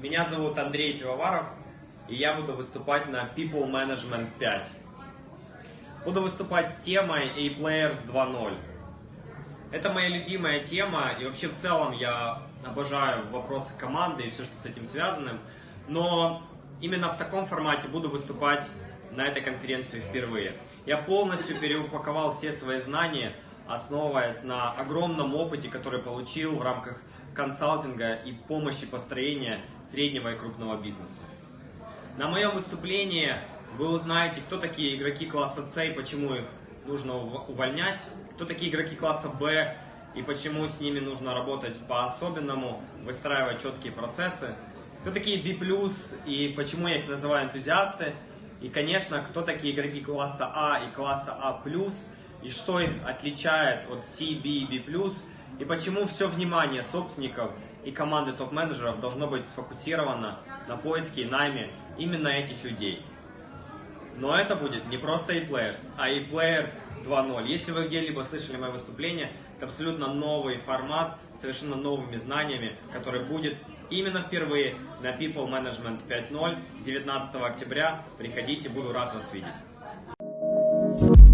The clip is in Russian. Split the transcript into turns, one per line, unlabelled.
Меня зовут Андрей Пивоваров, и я буду выступать на People Management 5. Буду выступать с темой A-Players 2.0. Это моя любимая тема, и вообще в целом я обожаю вопросы команды и все, что с этим связано. Но именно в таком формате буду выступать на этой конференции впервые. Я полностью переупаковал все свои знания, основываясь на огромном опыте, который получил в рамках консалтинга и помощи построения среднего и крупного бизнеса. На моем выступлении вы узнаете, кто такие игроки класса С и почему их нужно увольнять, кто такие игроки класса Б и почему с ними нужно работать по-особенному, выстраивать четкие процессы, кто такие B+, и почему я их называю энтузиасты, и, конечно, кто такие игроки класса А и класса А+, и что их отличает от C, B и B+, и почему все внимание собственников и команды топ-менеджеров должно быть сфокусировано на поиске и найме именно этих людей. Но это будет не просто ePlayers, а ePlayers 2.0. Если вы где-либо слышали мое выступление, это абсолютно новый формат, совершенно новыми знаниями, который будет именно впервые на People Management 5.0 19 октября. Приходите, буду рад вас видеть.